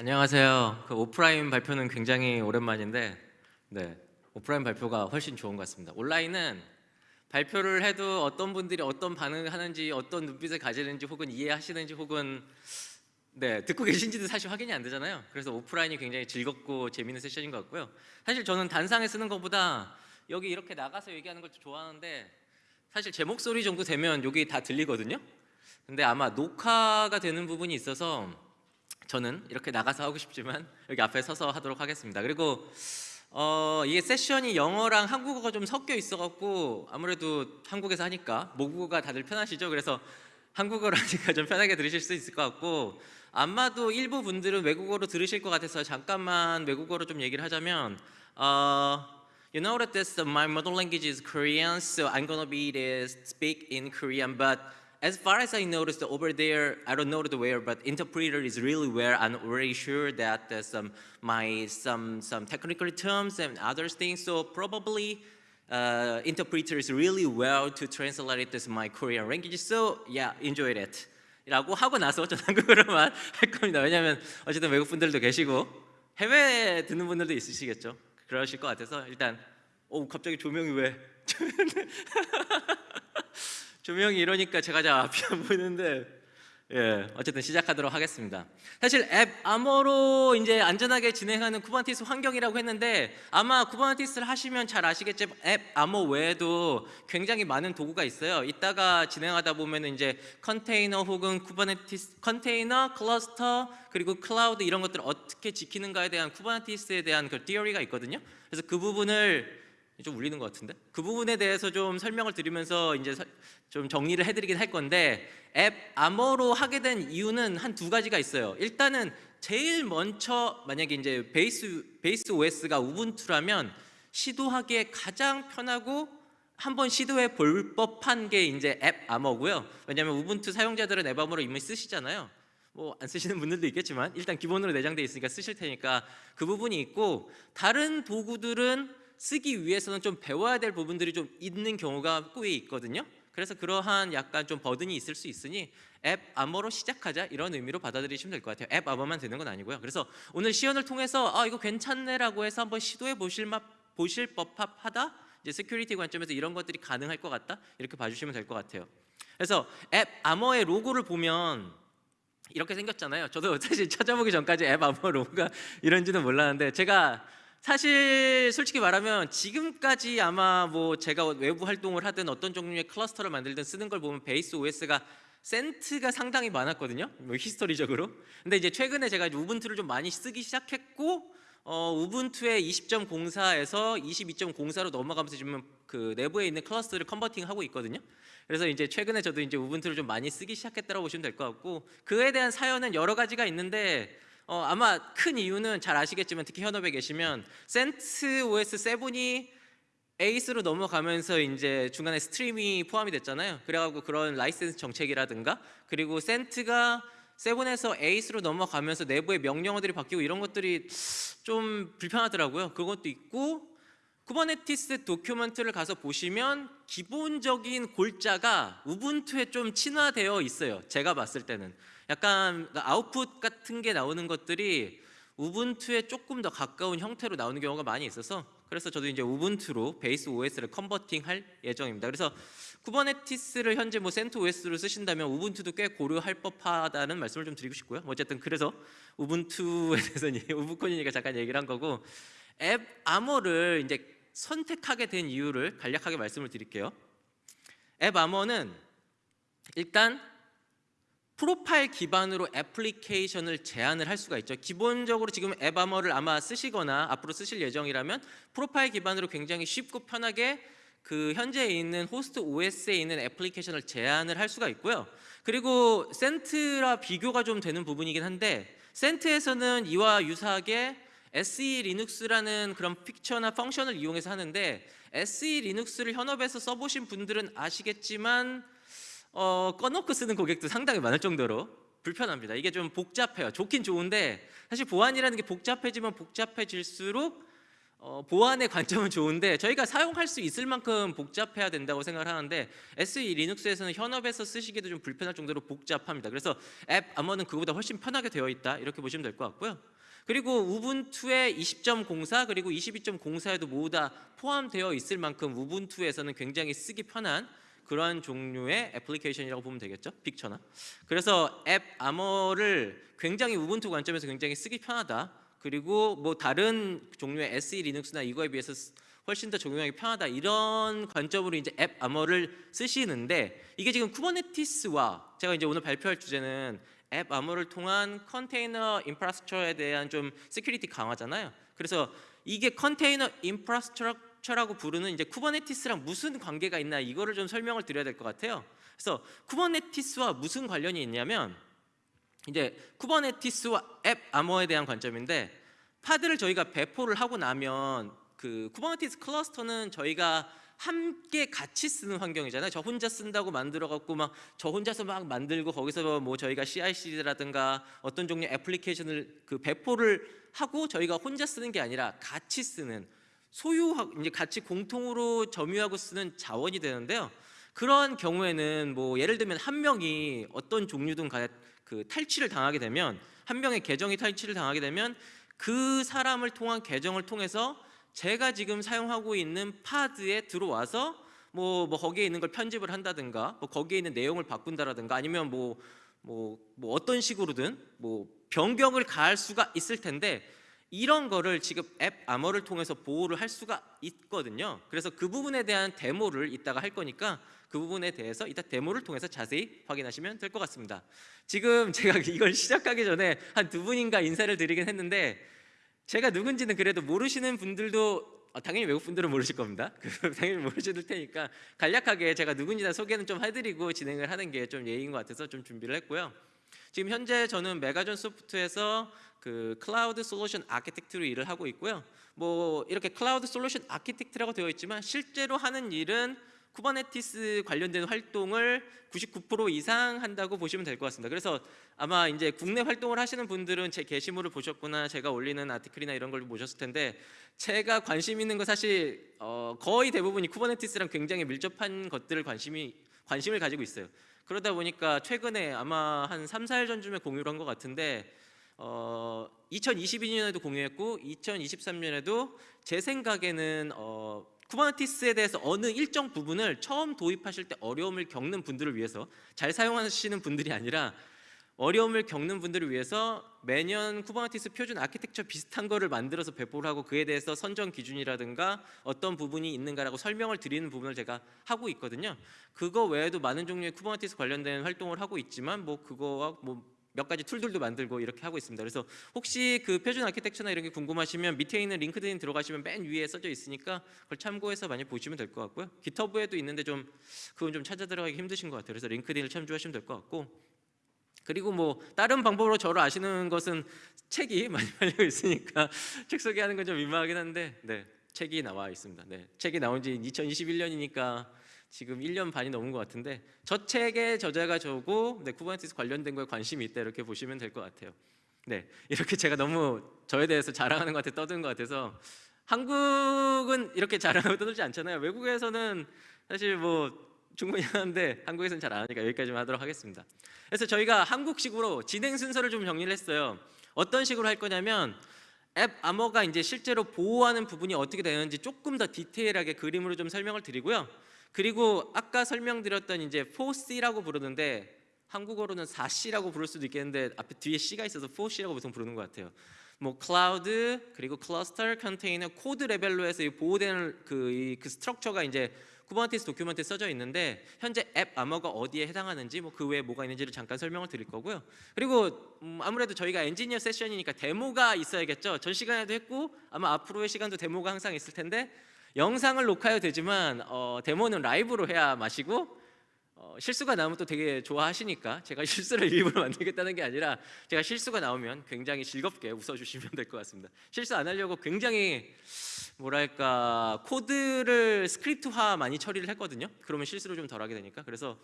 안녕하세요. 그 오프라인 발표는 굉장히 오랜만인데, 네 오프라인 발표가 훨씬 좋은 것 같습니다. 온라인은 발표를 해도 어떤 분들이 어떤 반응을 하는지, 어떤 눈빛을 가지는지, 혹은 이해하시는지, 혹은 네 듣고 계신지도 사실 확인이 안 되잖아요. 그래서 오프라인이 굉장히 즐겁고 재밌는 세션인 것 같고요. 사실 저는 단상에 쓰는 것보다 여기 이렇게 나가서 얘기하는 걸 좋아하는데 사실 제 목소리 정도 되면 여기 다 들리거든요. 근데 아마 녹화가 되는 부분이 있어서 저는 이렇게 나가서 하고 싶지만 여기 앞에 서서 하도록 하겠습니다. 그리고 어, 이게 세션이 영어랑 한국어가 좀 섞여 있어갖고 아무래도 한국에서 하니까 모국어가 다들 편하시죠. 그래서 한국어로 하니까 좀 편하게 들으실 수 있을 것 같고 아마도 일부 분들은 외국어로 들으실 것 같아서 잠깐만 외국어로 좀 얘기를 하자면 어, You know that this my mother language is Korean, so I'm gonna be this speak in Korean, but as far as I noticed over there, I don't know the where, but interpreter is really where I'm already sure that there's some my some some technical terms and other things. So probably uh, interpreter is really well to translate this my Korean language. So yeah, enjoy it. 라고 하고 나서 전 한국어로만 할 겁니다. 왜냐하면 어쨌든 외국 분들도 계시고 해외 듣는 분들도 있으시겠죠. 그러실 것 같아서 일단 오 갑자기 조명이 왜 조명이 이러니까 제가 잘 앞이 안 보이는데 예, 어쨌든 시작하도록 하겠습니다. 사실 AppArmor로 이제 안전하게 진행하는 Kubernetes 환경이라고 했는데 아마 Kubernetes를 하시면 잘 아시겠지만 AppArmor 외에도 굉장히 많은 도구가 있어요. 이따가 진행하다 보면 이제 컨테이너 혹은 Kubernetes 컨테이너, 클러스터 그리고 클라우드 이런 것들을 어떻게 지키는가에 대한 Kubernetes에 대한 그 theory가 있거든요. 그래서 그 부분을 좀 울리는 것 같은데 그 부분에 대해서 좀 설명을 드리면서 이제 좀 정리를 해드리긴 할 건데 앱 암호로 하게 된 이유는 한 두 가지가 있어요. 일단은 제일 먼저 만약에 이제 베이스 베이스 OS가 우분투라면 시도하기에 가장 편하고 한번 시도해 볼 법한 게 이제 앱 암호고요. 왜냐하면 우분투 사용자들은 앱 암호로 이미 쓰시잖아요. 뭐안 쓰시는 분들도 있겠지만 일단 기본으로 내장돼 있으니까 쓰실 테니까 그 부분이 있고 다른 도구들은 쓰기 위해서는 좀 배워야 될 부분들이 좀 있는 경우가 꽤 있거든요. 그래서 그러한 약간 좀 burden이 있을 수 있으니 앱 암호로 시작하자 이런 의미로 받아들이시면 될 것 같아요. 앱 암호만 되는 건 아니고요. 그래서 오늘 시연을 통해서 아 이거 괜찮네라고 해서 한번 시도해 보실 맛 보실 법하다. 이제 security 관점에서 이런 것들이 가능할 것 같다. 이렇게 봐주시면 될 것 같아요. 그래서 앱 암호의 로고를 보면 이렇게 생겼잖아요. 저도 사실 찾아보기 전까지 AppArmor 로고가 이런지는 몰랐는데 제가 사실 솔직히 말하면 지금까지 아마 뭐 제가 외부 활동을 하든 어떤 종류의 cluster를 만들든 쓰는 걸 보면 base OS가 Cent가 상당히 많았거든요. 뭐 history적으로. 근데 이제 최근에 제가 이제 Ubuntu를 좀 많이 쓰기 시작했고 어, Ubuntu의 20.04에서 22.04로 넘어가면서 지금 그 내부에 있는 cluster를 converting하고 있거든요. 그래서 이제 최근에 저도 이제 Ubuntu를 좀 많이 쓰기 시작했다고 보시면 될 것 같고 그에 대한 사연은 여러 가지가 있는데 어, 아마 큰 이유는 잘 아시겠지만 특히 현업에 계시면 CentOS 7이 eight로 넘어가면서 이제 중간에 Stream이 포함이 됐잖아요. 그래가지고 그런 라이센스 정책이라든가 그리고 Cent가 seven에서 eight로 넘어가면서 내부의 명령어들이 바뀌고 이런 것들이 좀 불편하더라고요. 그것도 있고 Kubernetes document를 가서 보시면 기본적인 골자가 Ubuntu에 좀 친화되어 있어요. 제가 봤을 때는 약간 아웃풋 같은 게 나오는 것들이 Ubuntu에 조금 더 가까운 형태로 나오는 경우가 많이 있어서 그래서 저도 이제 우분투로 베이스 OS를 컨버팅 할 예정입니다. 그래서 Kubernetes를 현재 뭐 CentOS로 쓰신다면 Ubuntu도 꽤 고려할 법하다는 말씀을 좀 드리고 싶고요. 뭐 어쨌든 그래서 Ubuntu에 대해서는 UbuCon이니까 잠깐 얘기를 한 거고 AppArmor를 이제 선택하게 된 이유를 간략하게 말씀을 드릴게요. AppArmor는 일단 프로파일 기반으로 애플리케이션을 제한을 할 수가 있죠. 기본적으로 지금 AppArmor를 아마 쓰시거나 앞으로 쓰실 예정이라면 프로파일 기반으로 굉장히 쉽고 편하게 그 현재 있는 호스트 OS에 있는 애플리케이션을 제한을 할 수가 있고요. 그리고 CentOS랑 비교가 좀 되는 부분이긴 한데 CentOS에서는 이와 유사하게 SE 리눅스라는 그런 픽처나 펑션을 이용해서 하는데 SE 리눅스를 현업에서 써보신 분들은 아시겠지만 어, 꺼놓고 쓰는 고객도 상당히 많을 정도로 불편합니다. 이게 좀 복잡해요. 좋긴 좋은데 사실 보안이라는 게 복잡해지면 복잡해질수록 어, 보안의 관점은 좋은데 저희가 사용할 수 있을 만큼 복잡해야 된다고 생각을 하는데 SE 리눅스에서는 현업에서 쓰시기도 좀 불편할 정도로 복잡합니다. 그래서 AppArmor는 그거보다 훨씬 편하게 되어 있다 이렇게 보시면 될 것 같고요. 그리고 Ubuntu의 20.04 그리고 22.04에도 모두 다 포함되어 있을 만큼 Ubuntu에서는 굉장히 쓰기 편한 그러한 종류의 애플리케이션이라고 보면 되겠죠? 픽처나? 그래서 AppArmor를 굉장히 Ubuntu 관점에서 굉장히 쓰기 편하다. 그리고 뭐 다른 종류의 SELinux나 이거에 비해서 쓰- 훨씬 더 적용하기 편하다. 이런 관점으로 이제 AppArmor를 쓰시는데 이게 지금 Kubernetes와 제가 이제 오늘 발표할 주제는 AppArmor를 통한 컨테이너 infrastructure에 대한 좀 security 강화잖아요. 그래서 이게 컨테이너 infrastructure라고 부르는 이제 Kubernetes랑 무슨 관계가 있나 이거를 좀 설명을 드려야 될 것 같아요. 그래서 Kubernetes와 무슨 관련이 있냐면 이제 Kubernetes와 AppArmor에 대한 관점인데 pod를 저희가 배포를 하고 나면 그 Kubernetes cluster는 저희가 함께 같이 쓰는 환경이잖아요. 저 혼자 쓴다고 만들어 갖고 막 저 혼자서 막 만들고 거기서 뭐 저희가 CI/CD라든가 어떤 종류의 애플리케이션을 그 배포를 하고 저희가 혼자 쓰는 게 아니라 같이 쓰는 소유하 이제 같이 공통으로 점유하고 쓰는 자원이 되는데요. 그런 경우에는 뭐 예를 들면 한 명이 어떤 종류든 가, 그 탈취를 당하게 되면 한 명의 계정이 탈취를 당하게 되면 그 사람을 통한 계정을 통해서 제가 지금 사용하고 있는 파드에 들어와서 뭐, 뭐 거기에 있는 걸 편집을 한다든가 뭐 거기에 있는 내용을 바꾼다라든가 아니면 뭐, 뭐, 뭐 어떤 식으로든 뭐 변경을 가할 수가 있을 텐데 이런 거를 지금 앱 아머를 통해서 보호를 할 수가 있거든요. 그래서 그 부분에 대한 데모를 이따가 할 거니까 그 부분에 대해서 이따 데모를 통해서 자세히 확인하시면 될 것 같습니다. 지금 제가 이걸 시작하기 전에 한 두 분인가 인사를 드리긴 했는데 제가 누군지는 그래도 모르시는 분들도 어, 당연히 외국 분들은 모르실 겁니다. 그 당연히 모르실 테니까 간략하게 제가 누군지나 소개는 좀 해드리고 진행을 하는 게 좀 예의인 것 같아서 좀 준비를 했고요. 지금 현재 저는 메가존 소프트에서 그 cloud solution architect로 일을 하고 있고요. 뭐 이렇게 cloud solution architect라고 되어 있지만 실제로 하는 일은 Kubernetes 관련된 활동을 99% 이상 한다고 보시면 될 것 같습니다. 그래서 아마 이제 국내 활동을 하시는 분들은 제 게시물을 보셨거나 제가 올리는 article이나 이런 걸 보셨을 텐데 제가 관심 있는 거 사실 어 거의 대부분이 Kubernetes랑 굉장히 밀접한 것들을 관심이 관심을 가지고 있어요. 그러다 보니까 최근에 아마 한 3, 4일 전쯤에 공유를 한 것 같은데 어 2022년에도 공유했고 2023년에도 제 생각에는 어 Kubernetes에 대해서 어느 일정 부분을 처음 도입하실 때 어려움을 겪는 분들을 위해서 잘 사용하시는 분들이 아니라 어려움을 겪는 분들을 위해서 매년 Kubernetes 표준 architecture 비슷한 거를 만들어서 배포를 하고 그에 대해서 선정 기준이라든가 어떤 부분이 있는가라고 설명을 드리는 부분을 제가 하고 있거든요. 그거 외에도 많은 종류의 Kubernetes 관련된 활동을 하고 있지만 뭐 그거와 뭐 몇 가지 툴들도 만들고 이렇게 하고 있습니다. 그래서 혹시 그 표준 아키텍처나 이런 게 궁금하시면 밑에 있는 LinkedIn 들어가시면 맨 위에 써져 있으니까 그걸 참고해서 많이 보시면 될 것 같고요. GitHub에도 있는데 좀 그건 좀 찾아 들어가기 힘드신 것 같아요. 그래서 LinkedIn을 참조하시면 될 것 같고 그리고 뭐 다른 방법으로 저를 아시는 것은 책이 많이 팔리고 있으니까 책 소개하는 건 좀 민망하긴 한데 네 책이 나와 있습니다. 네 책이 나온 지 2021년이니까 지금 1년 반이 넘은 것 같은데 저 책의 저자가 저고 네, Kubernetes 관련된 거에 관심이 있다 이렇게 보시면 될 것 같아요. 네 이렇게 제가 너무 저에 대해서 자랑하는 것 같아 떠드는 것 같아서 한국은 이렇게 자랑하고 떠들지 않잖아요. 외국에서는 사실 뭐 충분히 하는데 한국에서는 잘 안 하니까 여기까지만 하도록 하겠습니다. 그래서 저희가 한국식으로 진행 순서를 좀 정리를 했어요. 어떤 식으로 할 거냐면 AppArmor가 이제 실제로 보호하는 부분이 어떻게 되는지 조금 더 디테일하게 그림으로 좀 설명을 드리고요. 그리고 아까 설명드렸던 이제 4C라고 부르는데 한국어로는 4C라고 부를 수도 있겠는데 앞에 뒤에 C가 있어서 4C라고 보통 부르는 것 같아요. 뭐 클라우드 그리고 cluster container code 레벨로 해서 이 보호되는 그, 이, 그 structure가 이제 Kubernetes document에 써져 있는데 현재 AppArmor가 어디에 해당하는지 뭐 그 외에 뭐가 있는지를 잠깐 설명을 드릴 거고요. 그리고 음, 아무래도 저희가 엔지니어 세션이니까 데모가 있어야겠죠. 전 시간에도 했고 아마 앞으로의 시간도 데모가 항상 있을 텐데 영상을 녹화해도 되지만 어, 데모는 라이브로 해야 마시고 어, 실수가 나오면 또 되게 좋아하시니까 제가 실수를 일부러 만들겠다는 게 아니라 제가 실수가 나오면 굉장히 즐겁게 웃어주시면 될 것 같습니다. 실수 안 하려고 굉장히 뭐랄까 코드를 스크립트화 많이 처리를 했거든요. 그러면 실수를 좀 덜하게 되니까 그래서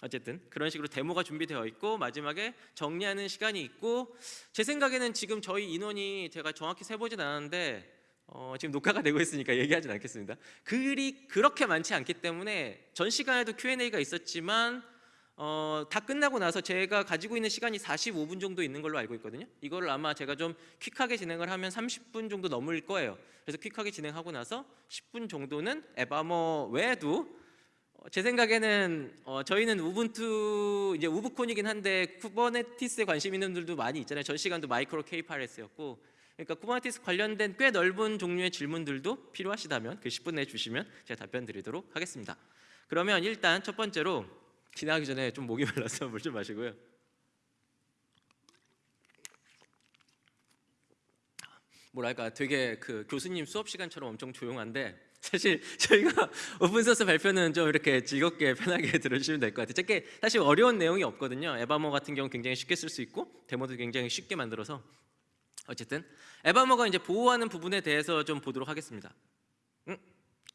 어쨌든 그런 식으로 데모가 준비되어 있고 마지막에 정리하는 시간이 있고 제 생각에는 지금 저희 인원이 제가 정확히 세보진 않았는데 어, 지금 녹화가 되고 있으니까 얘기하진 않겠습니다. 글이 그렇게 많지 않기 때문에 전 시간에도 Q&A가 있었지만 어, 다 끝나고 나서 제가 가지고 있는 시간이 45분 정도 있는 걸로 알고 있거든요. 이거를 아마 제가 좀 퀵하게 진행을 하면 30분 정도 넘을 거예요. 그래서 퀵하게 진행하고 나서 10분 정도는 에바머 외에도 어, 제 생각에는 어, 저희는 Ubuntu 이제 UbuCon이긴 한데 Kubernetes에 관심 있는 분들도 많이 있잖아요. 전 시간도 MicroK8s였고 그러니까 Kubernetes 관련된 꽤 넓은 종류의 질문들도 필요하시다면 그 10분 내에 주시면 제가 답변 드리도록 하겠습니다. 그러면 일단 첫 번째로 지나가기 전에 좀 목이 말라서 물 좀 마시고요. 뭐랄까 되게 그 교수님 수업 시간처럼 엄청 조용한데 사실 저희가 open source 발표는 좀 이렇게 즐겁게 편하게 들어주시면 될 것 같아요. 저게 사실 어려운 내용이 없거든요. AppArmor 같은 경우 굉장히 쉽게 쓸 수 있고 데모도 굉장히 쉽게 만들어서 어쨌든 AppArmor가 이제 보호하는 부분에 대해서 좀 보도록 하겠습니다. 응?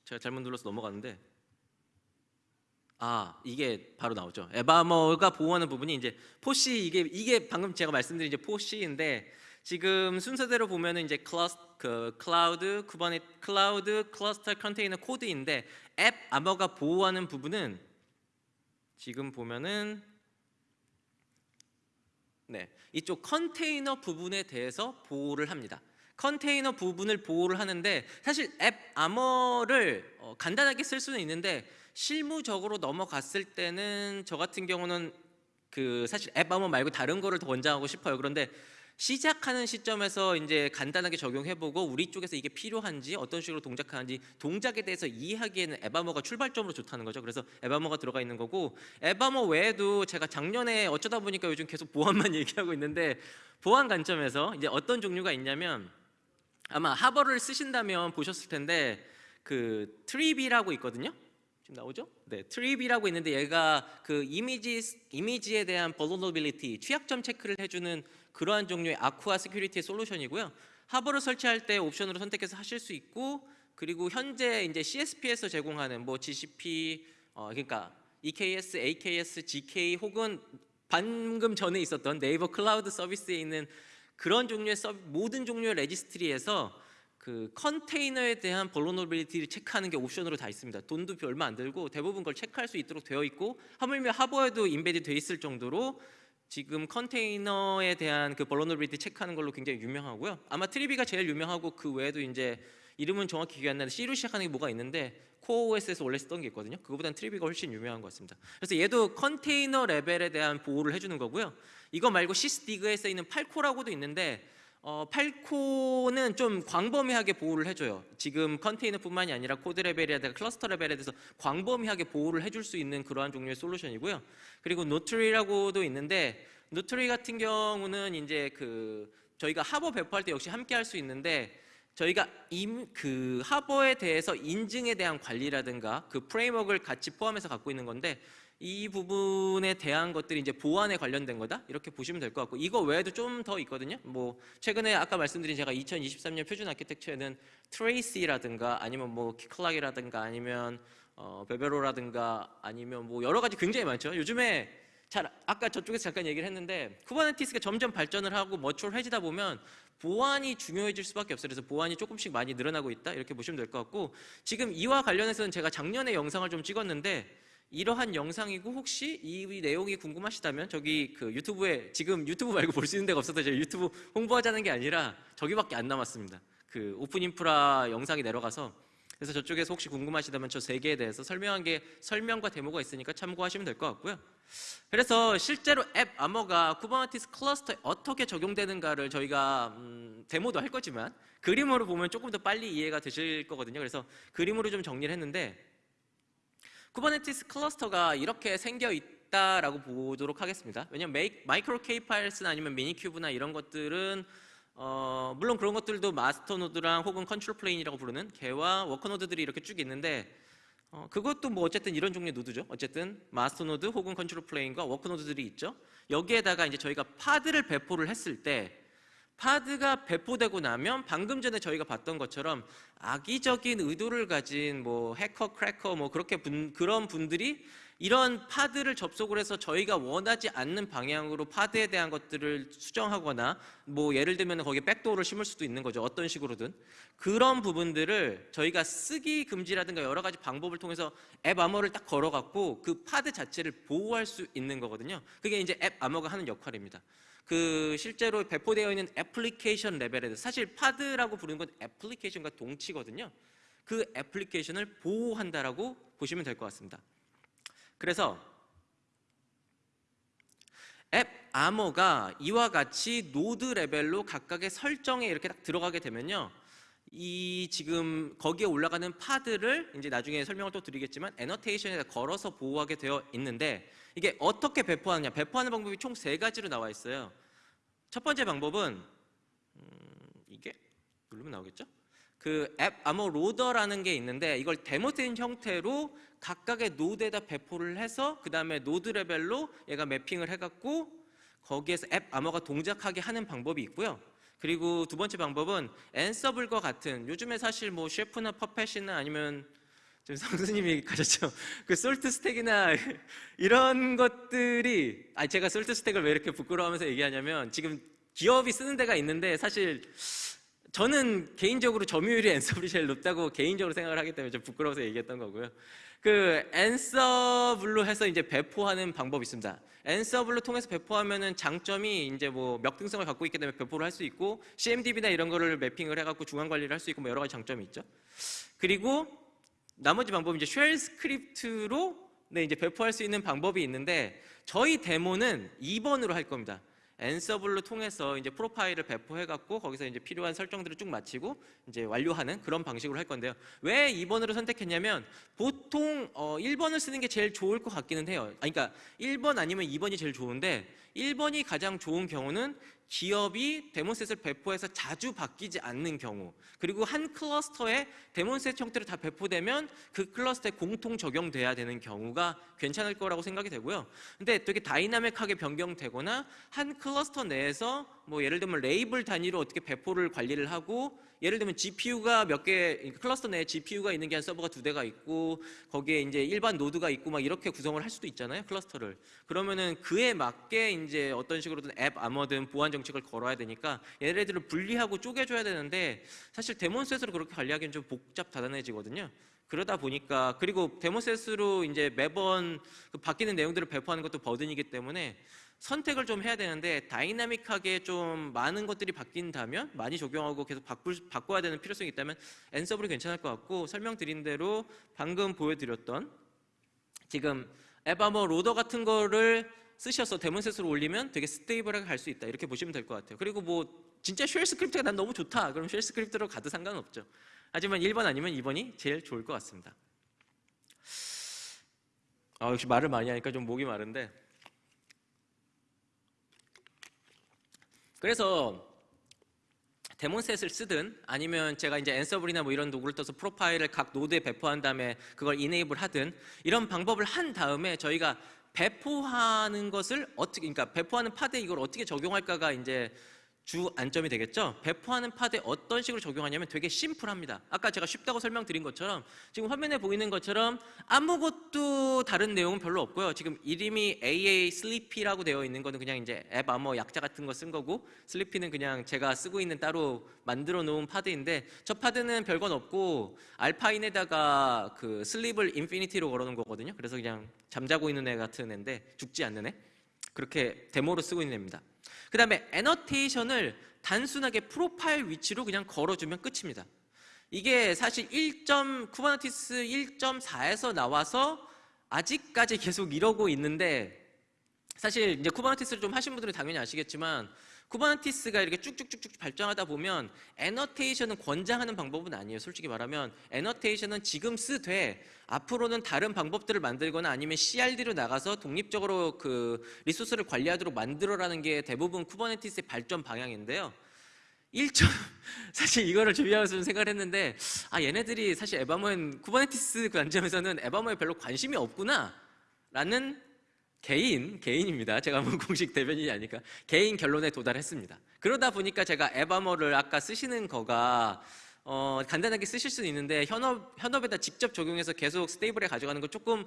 제가 잘못 눌러서 넘어갔는데 아 이게 바로 나오죠. AppArmor가 보호하는 부분이 이제 4C 이게 이게 방금 제가 말씀드린 이제 4C인데 지금 순서대로 보면은 이제 clus- 그 cloud Kuberne- cloud cluster container code인데 AppArmor가 보호하는 부분은 지금 보면은 네 이쪽 컨테이너 부분에 대해서 보호를 합니다. 컨테이너 부분을 보호를 하는데 사실 앱 아머를 어, 간단하게 쓸 수는 있는데 실무적으로 넘어갔을 때는 저 같은 경우는 그 사실 앱 아머 말고 다른 거를 더 권장하고 싶어요. 그런데 시작하는 시점에서 이제 간단하게 적용해보고 우리 쪽에서 이게 필요한지 어떤 식으로 동작하는지 동작에 대해서 이해하기에는 에바머가 출발점으로 좋다는 거죠. 그래서 에바머가 들어가 있는 거고 에바머 외에도 제가 작년에 어쩌다 보니까 요즘 계속 보안만 얘기하고 있는데 보안 관점에서 이제 어떤 종류가 있냐면 아마 Harbor를 쓰신다면 보셨을 텐데 그 Trivy라고 있거든요. 지금 나오죠? 네, Trivy라고 있는데 얘가 그 이미지 이미지에 대한 vulnerability 취약점 체크를 해주는 그러한 종류의 Aqua Security 솔루션이고요. Harbor를 설치할 때 옵션으로 선택해서 하실 수 있고 그리고 현재 이제 CSP에서 제공하는 뭐 GCP 어 그러니까 EKS, AKS, GKE 혹은 방금 전에 있었던 네이버 클라우드 서비스에 있는 그런 종류의 서비, 모든 종류의 registry에서 그 컨테이너에 대한 vulnerability를 체크하는 게 옵션으로 다 있습니다. 돈도 얼마 안 들고 대부분 그걸 체크할 수 있도록 되어 있고 하물며 하버에도 embedded 돼 있을 정도로 지금 컨테이너에 대한 그 vulnerability 체크하는 걸로 굉장히 유명하고요. 아마 Trivy가 제일 유명하고 그 외에도 이제 이름은 정확히 기억 안 나는데 C로 시작하는 게 뭐가 있는데 CoreOS에서 원래 쓰던 게 있거든요. 그거보다는 Trivy가 훨씬 유명한 것 같습니다. 그래서 얘도 컨테이너 레벨에 대한 보호를 해주는 거고요. 이거 말고 Sysdig에 써 있는 Falco라고도 있는데 어, Falco는 좀 광범위하게 보호를 해줘요. 지금 컨테이너뿐만이 아니라 코드 레벨이라든가 클러스터 레벨에 대해서 광범위하게 보호를 해줄 수 있는 그러한 종류의 solution이고요. 그리고 Notary라고도 있는데 Notary 같은 경우는 이제 그 저희가 하버 배포할 때 역시 함께 할 수 있는데 저희가 임, 그 하버에 대해서 인증에 대한 관리라든가 그 framework를 같이 포함해서 갖고 있는 건데 이 부분에 대한 것들이 이제 보안에 관련된 거다 이렇게 보시면 될 것 같고 이거 외에도 좀 더 있거든요. 뭐 최근에 아까 말씀드린 제가 2023년 표준 아키텍처에는 Tracee라든가 아니면 뭐 Keycloak이라든가 아니면 어, Velero라든가 아니면 뭐 여러 가지 굉장히 많죠. 요즘에 잘 아까 저쪽에서 잠깐 얘기를 했는데 Kubernetes가 점점 발전을 하고 mature해지다 보면 보안이 중요해질 수밖에 없어요. 그래서 보안이 조금씩 많이 늘어나고 있다 이렇게 보시면 될 것 같고 지금 이와 관련해서는 제가 작년에 영상을 좀 찍었는데 이러한 영상이고 혹시 이 내용이 궁금하시다면 저기 그 YouTube에 지금 유튜브 말고 볼 수 있는 데가 없어서 제가 유튜브 홍보하자는 게 아니라 저기밖에 안 남았습니다. 그 OpenInfra 영상이 내려가서 그래서 저쪽에서 혹시 궁금하시다면 저 세 개에 대해서 설명한 게 설명과 데모가 있으니까 참고하시면 될 것 같고요. 그래서 실제로 AppArmor가 Kubernetes cluster에 어떻게 적용되는가를 저희가 음, 데모도 할 거지만 그림으로 보면 조금 더 빨리 이해가 되실 거거든요. 그래서 그림으로 좀 정리를 했는데 Kubernetes cluster가 이렇게 생겨 있다라고 보도록 하겠습니다. 왜냐면 MicroK8s나 아니면 Minikube나 이런 것들은 어, 물론 그런 것들도 master node랑 혹은 control plane이라고 부르는 개와 worker node들이 이렇게 쭉 있는데 어, 그것도 뭐 어쨌든 이런 종류의 node죠. 어쨌든 master node 혹은 control plane과 worker node들이 있죠. 여기에다가 이제 저희가 pod를 배포를 했을 때 pod가 배포되고 나면 방금 전에 저희가 봤던 것처럼 악의적인 의도를 가진 뭐 해커, cracker 뭐 그렇게 분, 그런 분들이 이런 pod를 접속을 해서 저희가 원하지 않는 방향으로 pod에 대한 것들을 수정하거나 뭐 예를 들면 거기에 backdoor를 심을 수도 있는 거죠. 어떤 식으로든. 그런 부분들을 저희가 쓰기 금지라든가 여러 가지 방법을 통해서 AppArmor를 딱 걸어갖고 그 pod 자체를 보호할 수 있는 거거든요. 그게 이제 AppArmor가 하는 역할입니다. 그 실제로 배포되어 있는 애플리케이션 레벨에서 사실 pod라고 부르는 건 application과 동치거든요. 그 application을 보호한다라고 보시면 될 것 같습니다. 그래서 AppArmor가 이와 같이 node 레벨로 각각의 설정에 이렇게 딱 들어가게 되면요. 이 지금 거기에 올라가는 pod를 이제 나중에 설명을 또 드리겠지만 annotation에다 걸어서 보호하게 되어 있는데 이게 어떻게 배포하느냐. 배포하는 방법이 총 세 가지로 나와 있어요. 첫 번째 방법은 음, 이게 누르면 나오겠죠? 그 AppArmor loader라는 게 있는데 이걸 daemon 형태로 각각의 node에다 배포를 해서 그 다음에 node 레벨로 얘가 mapping을 해갖고 거기에서 AppArmor가 동작하게 하는 방법이 있고요. 그리고 두 번째 방법은 Ansible과 같은 요즘에 사실 뭐 Chef나 Puppet이나 아니면 지금 성수님이 가셨죠. 그 SaltStack이나 이런 것들이 아 제가 SaltStack을 왜 이렇게 부끄러워하면서 얘기하냐면 지금 기업이 쓰는 데가 있는데 사실 저는 개인적으로 점유율이 Ansible이 제일 높다고 개인적으로 생각을 하기 때문에 좀 부끄러워서 얘기했던 거고요. 그 Ansible로 해서 이제 배포하는 방법이 있습니다. Ansible로 통해서 배포하면은 장점이 이제 뭐 멱등성을 갖고 있기 때문에 배포를 할 수 있고 CMDB나 이런 거를 mapping을 해갖고 중간 관리를 할 수 있고 뭐 여러 가지 장점이 있죠. 그리고 나머지 방법은 이제 shell script로 네, 이제 배포할 수 있는 방법이 있는데 저희 데모는 2번으로 할 겁니다. Ansible로 통해서 이제 profile을 배포해 갖고 거기서 이제 필요한 설정들을 쭉 마치고 이제 완료하는 그런 방식으로 할 건데요. 왜 2번으로 선택했냐면 보통 어 1번을 쓰는 게 제일 좋을 것 같기는 해요. 아니 그러니까 1번 아니면 2번이 제일 좋은데 1번이 가장 좋은 경우는 기업이 DaemonSet을 배포해서 자주 바뀌지 않는 경우 그리고 한 cluster에 DaemonSet 형태로 다 배포되면 그 cluster에 공통 적용돼야 되는 경우가 괜찮을 거라고 생각이 되고요. 근데 되게 dynamic하게 변경되거나 한 클러스터 내에서 뭐 예를 들면 레이블 단위로 어떻게 배포를 관리를 하고 예를 들면 GPU가 몇 개 클러스터 내에 GPU가 있는 게 한 서버가 두 대가 있고 거기에 이제 일반 node가 있고 막 이렇게 구성을 할 수도 있잖아요 cluster를 그러면은 그에 맞게 이제 어떤 식으로든 AppArmor든 보안 정책을 걸어야 되니까 얘네들을 분리하고 쪼개줘야 되는데 사실 DaemonSet으로 그렇게 관리하기는 좀 복잡 다단해지거든요. 그러다 보니까 그리고 DaemonSet으로 이제 매번 그 바뀌는 내용들을 배포하는 것도 burden이기 때문에 선택을 좀 해야 되는데 dynamic하게 좀 많은 것들이 바뀐다면 많이 적용하고 계속 바꿀, 바꿔야 되는 필요성이 있다면 Ansible이 괜찮을 것 같고 설명드린 대로 방금 보여드렸던 지금 AppArmor loader 같은 거를 쓰셔서 DaemonSet으로 올리면 되게 stable하게 갈 수 있다. 이렇게 보시면 될 것 같아요. 그리고 뭐 진짜 shell script가 난 너무 좋다. 그럼 shell script로 가도 상관없죠. 하지만 1번 아니면 2번이 제일 좋을 것 같습니다. 아 역시 말을 많이 하니까 좀 목이 마른데 그래서 DaemonSet을 쓰든 아니면 제가 이제 Ansible이나 뭐 이런 도구를 써서 profile을 각 노드에 배포한 다음에 그걸 enable 하든 이런 방법을 한 다음에 저희가 배포하는 것을 어떻게 그러니까 배포하는 pod에 이걸 어떻게 적용할까가 이제 주 안점이 되겠죠. 배포하는 pod에 어떤 식으로 적용하냐면 되게 simple합니다. 아까 제가 쉽다고 설명드린 것처럼 지금 화면에 보이는 것처럼 아무것도 다른 내용은 별로 없고요. 지금 이름이 AA Sleepy라고 되어 있는 거는 그냥 이제 AppArmor 약자 같은 거 쓴 거고 sleepy는 그냥 제가 쓰고 있는 따로 만들어 놓은 pod인데 저 pod는 별건 없고 Alpine에다가 그 sleep을 infinity로 걸어 놓은 거거든요. 그래서 그냥 잠자고 있는 애 같은 애인데 죽지 않는 애. 그렇게 데모로 쓰고 있는 애입니다. 그 다음에 annotation을 단순하게 profile 위치로 그냥 걸어주면 끝입니다. 이게 사실 1. Kubernetes 1.4에서 나와서 아직까지 계속 이러고 있는데 사실 이제 Kubernetes를 좀 하신 분들은 당연히 아시겠지만 Kubernetes가 이렇게 쭉쭉쭉쭉 발전하다 보면 annotation은 권장하는 방법은 아니에요. 솔직히 말하면 annotation은 지금 쓰되 앞으로는 다른 방법들을 만들거나 아니면 CRD로 나가서 독립적으로 그 resource를 관리하도록 만들어라는 게 대부분 Kubernetes의 발전 방향인데요. 1점 사실 이거를 준비하면서 좀 생각을 했는데 아 얘네들이 사실 AppArmor엔 Kubernetes 그 관점에서는 에바모에 별로 관심이 없구나 라는 개인 개인입니다. 제가 뭐 공식 대변인이 아니까 개인 결론에 도달했습니다. 그러다 보니까 제가 AppArmor를 아까 쓰시는 거가 어, 간단하게 쓰실 수는 있는데 현업 현업에다 직접 적용해서 계속 stable하게 가져가는 거 조금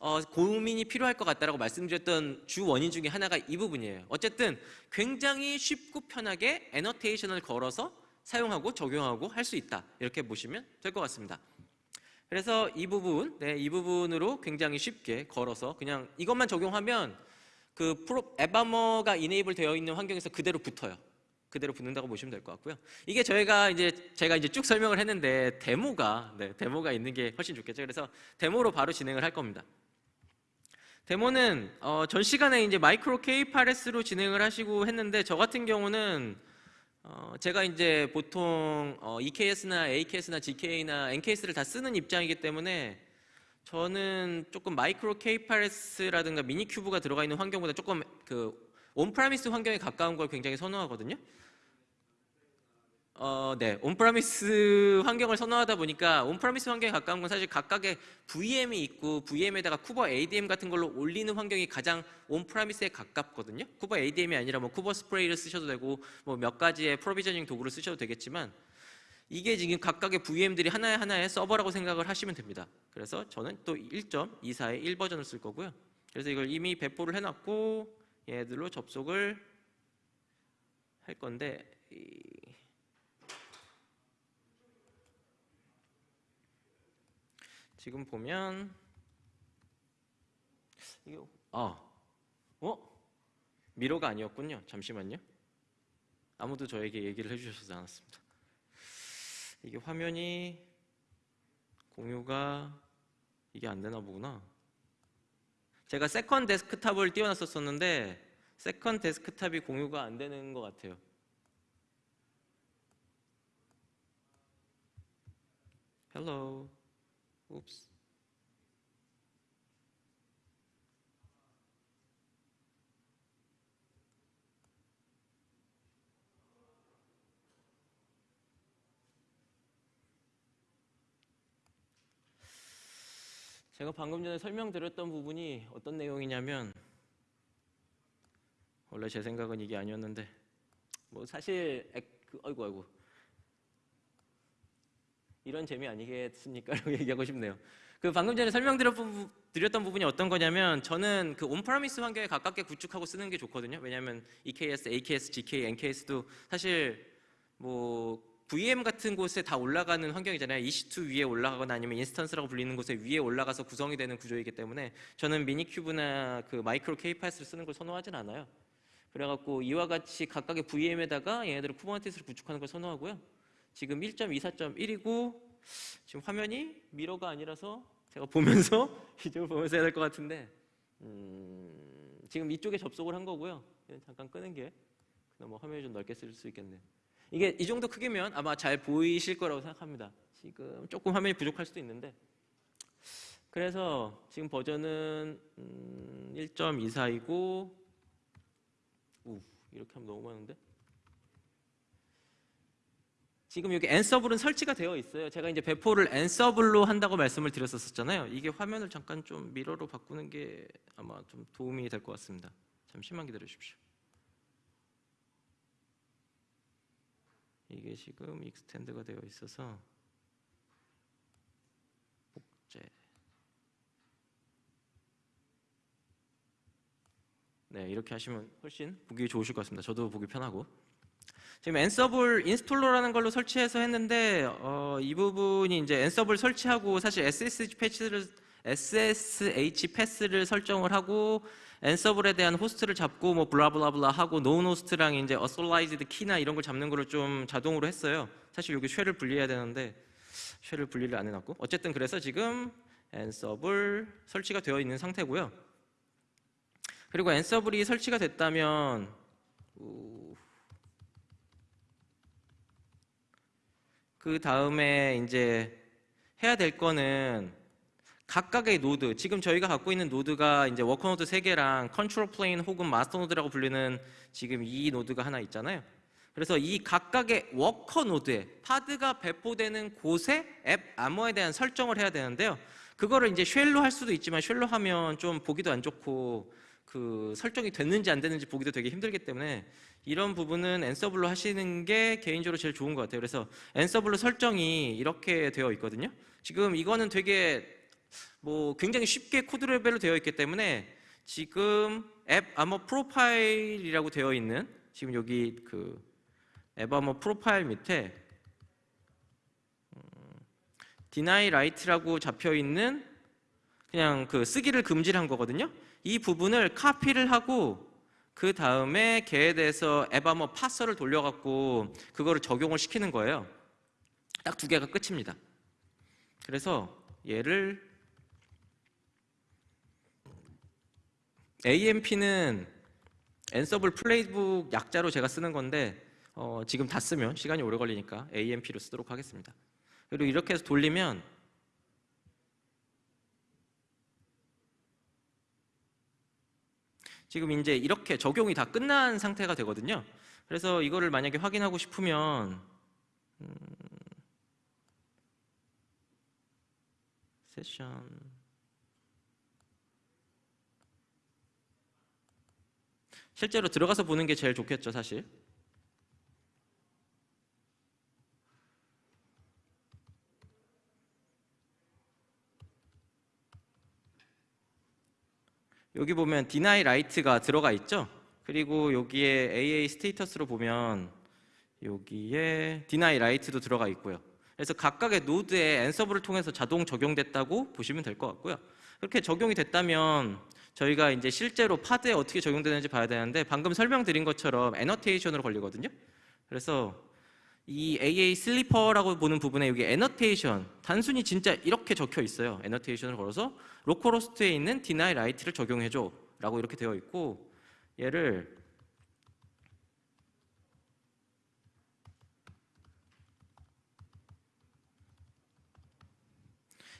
어, 고민이 필요할 것 같다라고 말씀드렸던 주 원인 중에 하나가 이 부분이에요. 어쨌든 굉장히 쉽고 편하게 애너테이션을 걸어서 사용하고 적용하고 할 수 있다 이렇게 보시면 될 것 같습니다. 그래서 이 부분, 네, 이 부분으로 굉장히 쉽게 걸어서 그냥 이것만 적용하면 그 프로 앱아머가 이네이블 되어 있는 환경에서 그대로 붙어요. 그대로 붙는다고 보시면 될 것 같고요. 이게 저희가 이제 제가 이제 쭉 설명을 했는데 데모가 네, 데모가 있는 게 훨씬 좋겠죠. 그래서 데모로 바로 진행을 할 겁니다. 데모는 어, 전 시간에 이제 MicroK8s로 진행을 하시고 했는데 저 같은 경우는 어, 제가 이제 보통 어, EKS나 AKS나 GKE나 NKS를 다 쓰는 입장이기 때문에 저는 조금 MicroK8s라든가 Minikube가 들어가 있는 환경보다 조금 그 on-premise 환경에 가까운 걸 굉장히 선호하거든요. 어, 네. on-premise 환경을 선호하다 보니까 on-premise 환경에 가까운 건 사실 각각의 VM이 있고 VM에다가 쿠버 ADM 같은 걸로 올리는 환경이 가장 온프라미스에 가깝거든요. 쿠버 ADM이 아니라 뭐 쿠버 스프레이를 쓰셔도 되고 뭐 몇 가지의 프로비저닝 도구를 쓰셔도 되겠지만 이게 지금 각각의 VM들이 하나의 하나의 서버라고 생각을 하시면 됩니다. 그래서 저는 또 1.24의 1버전을 쓸 거고요. 그래서 이걸 이미 배포를 해놨고 얘들로 접속을 할 건데 지금 보면 이게 아 어? mirror가 아니었군요. 잠시만요. 아무도 저에게 얘기를 해주셔서 않았습니다. 이게 화면이 공유가 이게 안 되나 보구나. 제가 second desktop을 띄워놨었었는데 second desktop이 공유가 안 되는 것 같아요. Hello. Oops. 제가 방금 전에 설명드렸던 부분이 어떤 내용이냐면 원래 제 생각은 이게 아니었는데 뭐 사실 액, 그, 아이고 아이고 이런 재미 아니겠습니까? 라고 얘기하고 싶네요. 그 방금 전에 설명드렸던 드렸던 부분이 어떤 거냐면 저는 그 on-premise 환경에 가깝게 구축하고 쓰는 게 좋거든요. 왜냐하면 EKS, AKS, GKE, NKS도 사실 뭐 VM 같은 곳에 다 올라가는 환경이잖아요. EC2 위에 올라가거나 아니면 instance라고 불리는 곳에 위에 올라가서 구성이 되는 구조이기 때문에 저는 Minikube나 그 MicroK8s를 쓰는 걸 선호하진 않아요. 그래갖고 이와 같이 각각의 VM에다가 얘네들을 Kubernetes를 구축하는 걸 선호하고요. 지금 1.24.1이고 지금 화면이 미러가 아니라서 제가 보면서 이쪽을 보면서 해야 될 것 같은데 음, 지금 이쪽에 접속을 한 거고요. 잠깐 끄는 게 그나마 화면이 좀 넓게 쓸 수 있겠네요. 이게 이 정도 크기면 아마 잘 보이실 거라고 생각합니다. 지금 조금 화면이 부족할 수도 있는데 그래서 지금 버전은 음, 1.24이고 우 이렇게 하면 너무 많은데 지금 여기 Ansible은 설치가 되어 있어요. 제가 이제 배포를 Ansible로 한다고 말씀을 드렸었잖아요. 이게 화면을 잠깐 좀 mirror로 바꾸는 게 아마 좀 도움이 될 것 같습니다. 잠시만 기다려 주십시오. 이게 지금 extend가 되어 있어서 복제 네 이렇게 하시면 훨씬 보기 좋으실 것 같습니다. 저도 보기 편하고 지금 Ansible installer라는 걸로 설치해서 했는데 어, 이 부분이 이제 Ansible 설치하고 사실 SSH 패치를 SSH path를 설정을 하고 Ansible에 대한 host를 잡고 뭐 blah blah blah 하고 known host랑 이제 authorized key나 이런 걸 잡는 거를 좀 자동으로 했어요. 사실 여기 shell을 분리해야 되는데 shell을 분리를 안 해놨고 어쨌든 그래서 지금 Ansible 설치가 되어 있는 상태고요. 그리고 Ansible이 설치가 됐다면 그 다음에 이제 해야 될 거는 각각의 노드, 지금 저희가 갖고 있는 노드가 이제 worker node 3개랑 control plane 혹은 master node라고 불리는 지금 이 노드가 하나 있잖아요. 그래서 이 각각의 worker node에 pod가 배포되는 곳에 앱 아머에 대한 설정을 해야 되는데요. 그거를 이제 shell로 할 수도 있지만 shell로 하면 좀 보기도 안 좋고 그 설정이 됐는지 안 됐는지 보기도 되게 힘들기 때문에 이런 부분은 Ansible로 하시는 게 개인적으로 제일 좋은 것 같아요. 그래서 Ansible로 설정이 이렇게 되어 있거든요. 지금 이거는 되게 뭐 굉장히 쉽게 코드 레벨로 되어 있기 때문에 지금 AppArmor profile이라고 되어 있는 지금 여기 그 AppArmor profile 밑에 deny write라고 잡혀 있는 그냥 그 쓰기를 금지를 한 거거든요. 이 부분을 카피를 하고 그 다음에 걔에 대해서 AppArmor parser를 돌려갖고 그거를 적용을 시키는 거예요. 딱 두 개가 끝입니다. 그래서 얘를 AMP는 Ansible playbook 약자로 제가 쓰는 건데 어, 지금 다 쓰면 시간이 오래 걸리니까 AMP로 쓰도록 하겠습니다. 그리고 이렇게 해서 돌리면 지금 이제 이렇게 적용이 다 끝난 상태가 되거든요. 그래서 이거를 만약에 확인하고 싶으면 음, 세션 실제로 들어가서 보는 게 제일 좋겠죠, 사실. 여기 보면 deny right가 들어가 있죠. 그리고 여기에 AA 스테이터스로 보면 여기에 deny right도 들어가 있고요. 그래서 각각의 노드에 앤서블을 통해서 자동 적용됐다고 보시면 될 것 같고요. 그렇게 적용이 됐다면 저희가 이제 실제로 Pod에 어떻게 적용되는지 봐야 되는데 방금 설명드린 것처럼 annotation으로 걸리거든요. 그래서 이 AA 슬리퍼라고 보는 부분에 여기 annotation 단순히 진짜 이렇게 적혀 있어요. annotation을 걸어서 localhost에 있는 deny write를 적용해줘 라고 이렇게 되어 있고 얘를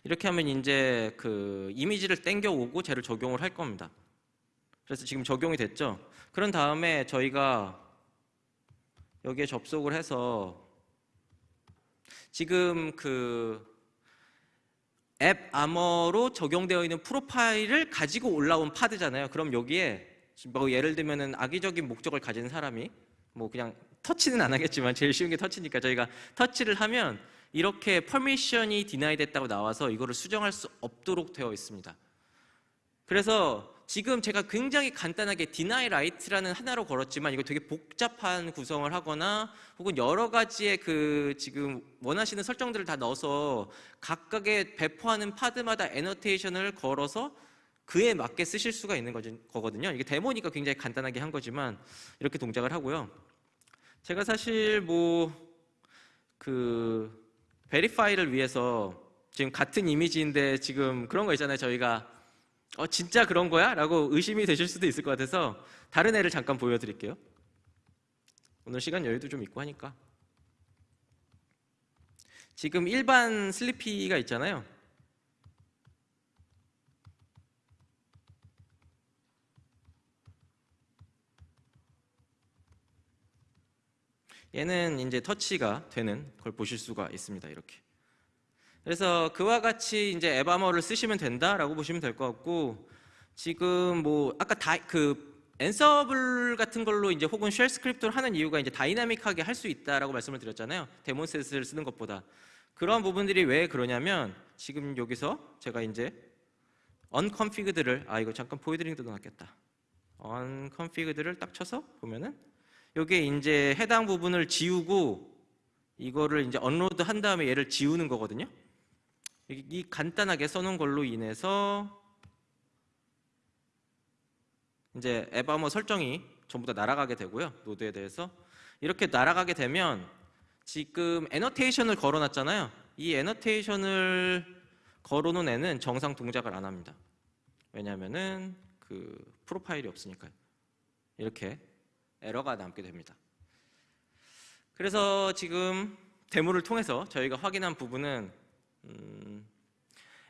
이렇게 하면 이제 그 이미지를 땡겨 오고 쟤를 적용을 할 겁니다. 그래서 지금 적용이 됐죠. 그런 다음에 저희가 여기에 접속을 해서 지금 그앱 아머로 적용되어 있는 프로파일을 가지고 올라온 파드잖아요. 그럼 여기에 뭐 예를 들면은 악의적인 목적을 가진 사람이 뭐 그냥 터치는 안 하겠지만 제일 쉬운 게 터치니까 저희가 터치를 하면 이렇게 퍼미션이 디나이 됐다고 나와서 이거를 수정할 수 없도록 되어 있습니다. 그래서 지금 제가 굉장히 간단하게 deny right라는 하나로 걸었지만 이거 되게 복잡한 구성을 하거나 혹은 여러 가지의 그 지금 원하시는 설정들을 다 넣어서 각각의 배포하는 파드마다 애너테이션을 걸어서 그에 맞게 쓰실 수가 있는 거거든요. 이게 데모니까 굉장히 간단하게 한 거지만 이렇게 동작을 하고요. 제가 사실 뭐 그 베리파이를 위해서 지금 같은 이미지인데 지금 그런 거 있잖아요. 저희가 어 진짜 그런 거야? 라고 의심이 되실 수도 있을 것 같아서 다른 애를 잠깐 보여드릴게요. 오늘 시간 여유도 좀 있고 하니까. 지금 일반 슬리피가 있잖아요. 얘는 이제 touch가 되는 걸 보실 수가 있습니다 이렇게 그래서 그와 같이 이제 AppArmor를 쓰시면 된다라고 보시면 될 것 같고 지금 뭐 아까 다그 Ansible 같은 걸로 이제 혹은 shell script를 하는 이유가 이제 dynamic하게 할 수 있다라고 말씀을 드렸잖아요. DaemonSet을 쓰는 것보다 그런 부분들이 왜 그러냐면 지금 여기서 제가 이제 unconfigured를 아 이거 잠깐 보여드리는 것도 낫겠다. unconfigured를 딱 쳐서 보면은 여기에 이제 해당 부분을 지우고 이거를 이제 unload 한 다음에 얘를 지우는 거거든요. 이 간단하게 써놓은 걸로 인해서 이제 AppArmor 설정이 전부 다 날아가게 되고요. 노드에 대해서 이렇게 날아가게 되면 지금 annotation을 걸어놨잖아요. 이 annotation을 걸어놓은 애는 정상 동작을 안 합니다. 왜냐하면은 그 프로파일이 없으니까요. 이렇게 에러가 남게 됩니다. 그래서 지금 데모를 통해서 저희가 확인한 부분은 음,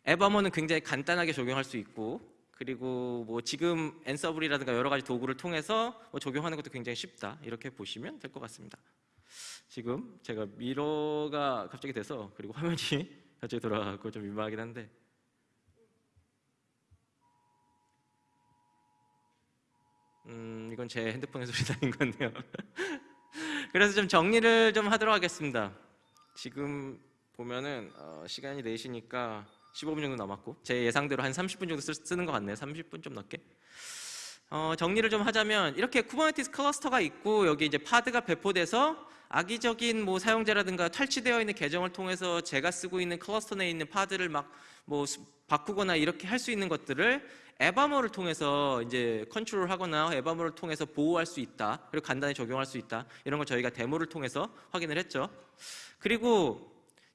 앱아머는 굉장히 간단하게 적용할 수 있고 그리고 뭐 지금 앤서블이라든가 여러 가지 도구를 통해서 뭐 적용하는 것도 굉장히 쉽다 이렇게 보시면 될 것 같습니다. 지금 제가 미러가 갑자기 돼서 그리고 화면이 갑자기 돌아가고 좀 민망하긴 한데 이건 제 핸드폰의 소리 나는 건데요. 그래서 좀 정리를 좀 하도록 하겠습니다. 지금 보면은 어, 시간이 4시니까 15분 정도 남았고 제 예상대로 한 30분 정도 쓰, 쓰는 것 같네요. 30분 좀 넘게. 어, 정리를 좀 하자면 이렇게 Kubernetes 클러스터가 있고 여기 이제 Pod가 배포돼서 악의적인 뭐 사용자라든가 탈취되어 있는 계정을 통해서 제가 쓰고 있는 클러스터 내에 있는 Pod를 막 뭐 바꾸거나 이렇게 할 수 있는 것들을 에바머를 통해서 이제 컨트롤하거나 에바머를 통해서 보호할 수 있다. 그리고 간단히 적용할 수 있다. 이런 걸 저희가 데모를 통해서 확인을 했죠. 그리고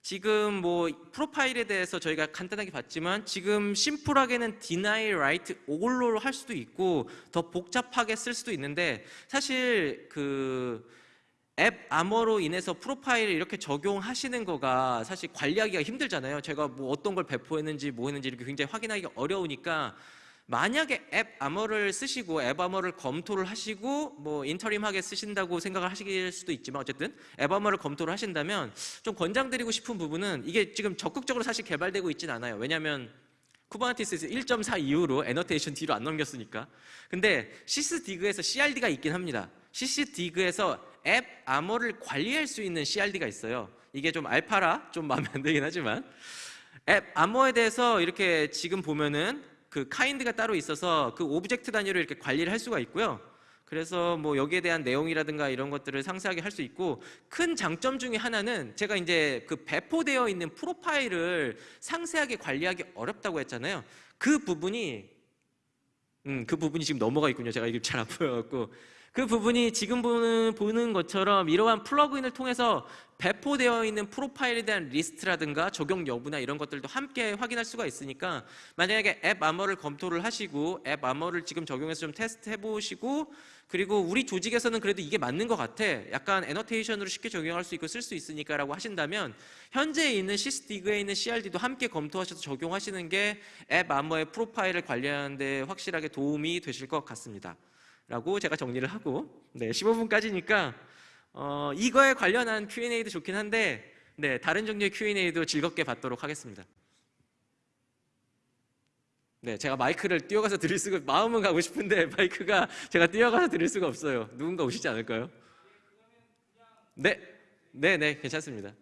지금 뭐 프로파일에 대해서 저희가 간단하게 봤지만 지금 심플하게는 deny right all로 할 수도 있고 더 복잡하게 쓸 수도 있는데 사실 그 앱 암호로 인해서 프로파일을 이렇게 적용하시는 거가 사실 관리하기가 힘들잖아요. 제가 뭐 어떤 걸 배포했는지 뭐 했는지 이렇게 굉장히 확인하기가 어려우니까 만약에 AppArmor를 쓰시고 AppArmor를 검토를 하시고 뭐 interim하게 쓰신다고 생각을 하실 수도 있지만 어쨌든 AppArmor를 검토를 하신다면 좀 권장드리고 싶은 부분은 이게 지금 적극적으로 사실 개발되고 있진 않아요. 왜냐하면 Kubernetes에서 1.4 이후로 annotation 뒤로 안 넘겼으니까. 근데 Sysdig에서 CRD가 있긴 합니다. Sysdig에서 AppArmor를 관리할 수 있는 CRD가 있어요. 이게 좀 알파라 좀 마음에 안 들긴 하지만 앱 암호에 대해서 이렇게 지금 보면은 그 kind가 따로 있어서 그 object 단위로 이렇게 관리를 할 수가 있고요. 그래서 뭐 여기에 대한 내용이라든가 이런 것들을 상세하게 할 수 있고 큰 장점 중에 하나는 제가 이제 그 배포되어 있는 profile을 상세하게 관리하기 어렵다고 했잖아요. 그 부분이 음, 그 부분이 지금 넘어가 있군요. 제가 이게 잘 안 보여갖고 그 부분이 지금 보는, 것처럼 이러한 플러그인을 통해서 배포되어 있는 profile에 대한 리스트라든가 적용 여부나 이런 것들도 함께 확인할 수가 있으니까 만약에 AppArmor를 검토를 하시고 AppArmor를 지금 적용해서 좀 테스트 해보시고 그리고 우리 조직에서는 그래도 이게 맞는 것 같아. 약간 annotation으로 쉽게 적용할 수 있고 쓸 수 있으니까 라고 하신다면 현재 있는 Sysdig에 있는 CRD도 함께 검토하셔서 적용하시는 게 AppArmor의 profile을 관리하는 데 확실하게 도움이 되실 것 같습니다 라고 제가 정리를 하고 네 15분까지니까 어, 이거에 관련한 Q&A도 좋긴 한데 네 다른 종류의 Q&A도 즐겁게 받도록 하겠습니다. 네 제가 마이크를 뛰어가서 드릴 수가 마음은 가고 싶은데 마이크가 제가 뛰어가서 드릴 수가 없어요. 누군가 오시지 않을까요? 네, 네, 네 괜찮습니다.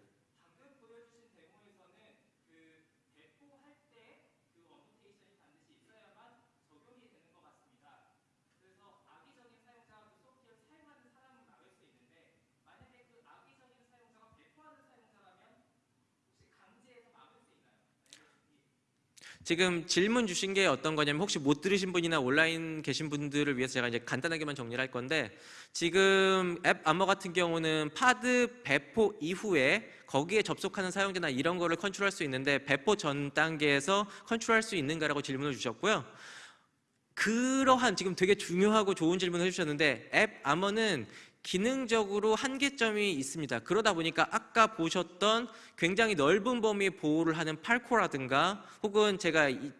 지금 질문 주신 게 어떤 거냐면 혹시 못 들으신 분이나 온라인 계신 분들을 위해서 제가 이제 간단하게만 정리를 할 건데 지금 AppArmor 같은 경우는 Pod 배포 이후에 거기에 접속하는 사용자나 이런 거를 컨트롤할 수 있는데 배포 전 단계에서 컨트롤할 수 있는가라고 질문을 주셨고요. 그러한 지금 되게 중요하고 좋은 질문을 해주셨는데 AppArmor는 기능적으로 한계점이 있습니다. 그러다 보니까 아까 보셨던 굉장히 넓은 범위의 보호를 하는 Falco라든가 혹은 제가 이,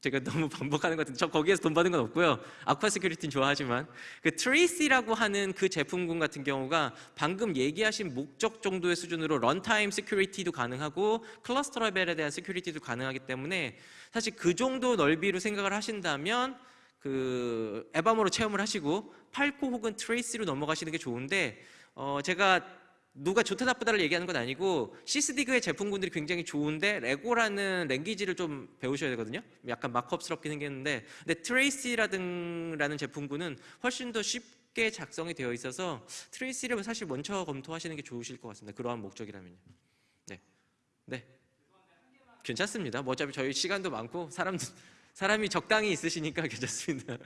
제가 너무 반복하는 것 같은데 저 거기에서 돈 받은 건 없고요. Aqua Security는 좋아하지만 그 Tracee라고 하는 그 제품군 같은 경우가 방금 얘기하신 목적 정도의 수준으로 runtime security도 가능하고 클러스터 레벨에 대한 security도 가능하기 때문에 사실 그 정도 넓이로 생각을 하신다면 그 AppArmor로 체험을 하시고 Falco 혹은 Tracee로 넘어가시는 게 좋은데 어 제가 누가 좋다 나쁘다를 얘기하는 건 아니고 시스디그의 제품군들이 굉장히 좋은데 레고라는 랭귀지를 좀 배우셔야 되거든요. 약간 마크업스럽게 생겼는데 근데 트레이시라든라는 제품군은 훨씬 더 쉽게 작성이 되어 있어서 트레이시를 사실 먼저 검토하시는 게 좋으실 것 같습니다. 그러한 목적이라면요. 네, 네, 괜찮습니다. 뭐 어차피 저희 시간도 많고 사람도 사람이 적당히 있으시니까 괜찮습니다.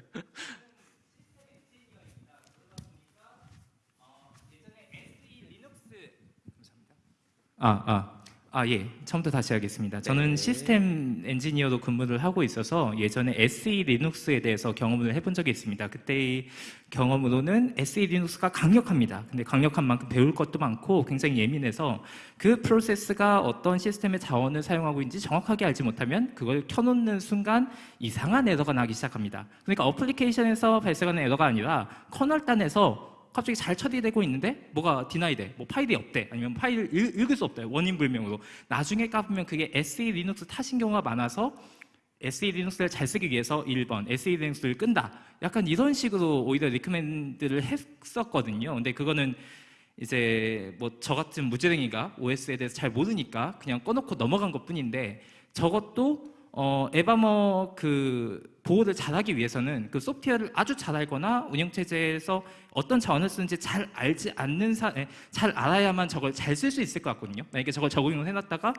아, 아, 아, 예. 처음부터 다시 하겠습니다. 저는 네. 시스템 엔지니어로 근무를 하고 있어서 예전에 SELinux에 대해서 경험을 해본 적이 있습니다. 그때의 경험으로는 SELinux가 강력합니다. 근데 강력한 만큼 배울 것도 많고 굉장히 예민해서 그 프로세스가 어떤 시스템의 자원을 사용하고 있는지 정확하게 알지 못하면 그걸 켜놓는 순간 이상한 에러가 나기 시작합니다. 그러니까 어플리케이션에서 발생하는 에러가 아니라 커널 단에서 갑자기 잘 처리되고 있는데? 뭐가 deny돼? 뭐 파일이 없대? 아니면 파일을 읽, 읽을 수 없대? 원인 불명으로. 나중에 까보면 그게 SELinux 탓인 경우가 많아서 SELinux를 잘 쓰기 위해서 1번 SELinux를 끈다. 약간 이런 식으로 오히려 recommend를 했었거든요. 근데 그거는 이제 뭐 저 같은 무지랭이가 OS에 대해서 잘 모르니까 그냥 꺼놓고 넘어간 것 뿐인데 저것도 어 AppArmor 그 보호를 잘하기 위해서는 그 소프트웨어를 아주 잘 알거나 운영 체제에서 어떤 자원을 쓰는지 잘 알지 않는 사, 에, 잘 알아야만 저걸 잘 쓸 수 있을 것 같거든요. 만약에 저걸 적용을 해놨다가